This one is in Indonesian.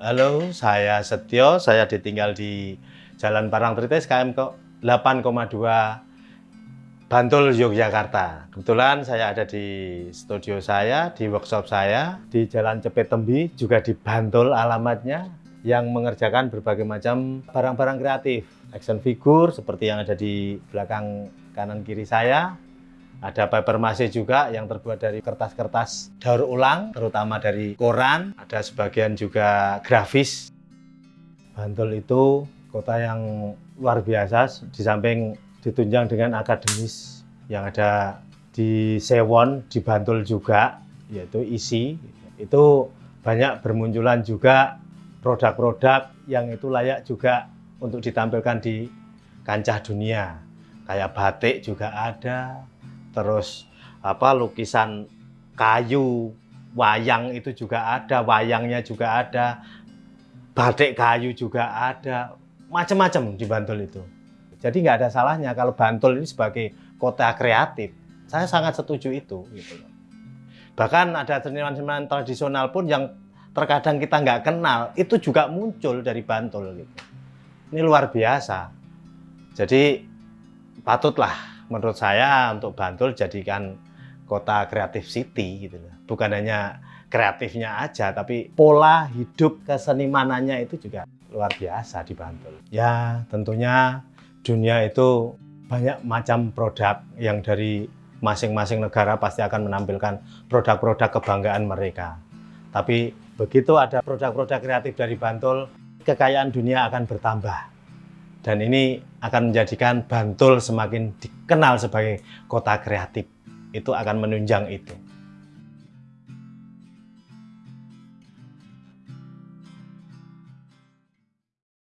Halo, saya Setio. Saya ditinggal di Jalan Parangtritis KM ke 8,2 Bantul, Yogyakarta. Kebetulan saya ada di studio saya, di workshop saya, di Jalan Cepet Tembi, juga di Bantul alamatnya, yang mengerjakan berbagai macam barang-barang kreatif. Action figure seperti yang ada di belakang kanan kiri saya, ada paper mache juga yang terbuat dari kertas-kertas daur ulang, terutama dari koran. Ada sebagian juga grafis. Bantul itu kota yang luar biasa, di samping ditunjang dengan akademis yang ada di Sewon, di Bantul juga, yaitu isi. Itu banyak bermunculan juga produk-produk yang itu layak juga untuk ditampilkan di kancah dunia. Kayak batik juga ada, terus apa lukisan kayu wayang itu juga ada wayangnya juga ada batik kayu juga ada macam-macam di Bantul itu. Jadi nggak ada salahnya kalau Bantul ini sebagai kota kreatif. Saya sangat setuju itu gitu bahkan ada seniman-seniman tradisional pun yang terkadang kita nggak kenal itu juga muncul dari Bantul gitu. Ini luar biasa. Jadi patutlah menurut saya untuk Bantul jadikan kota kreatif city gitu. Bukan hanya kreatifnya aja, tapi pola hidup kesenimanannya itu juga luar biasa di Bantul. Ya tentunya dunia itu banyak macam produk yang dari masing-masing negara pasti akan menampilkan produk-produk kebanggaan mereka. Tapi begitu ada produk-produk kreatif dari Bantul, kekayaan dunia akan bertambah. Dan ini akan menjadikan Bantul semakin dikenal sebagai kota kreatif. Itu akan menunjang itu.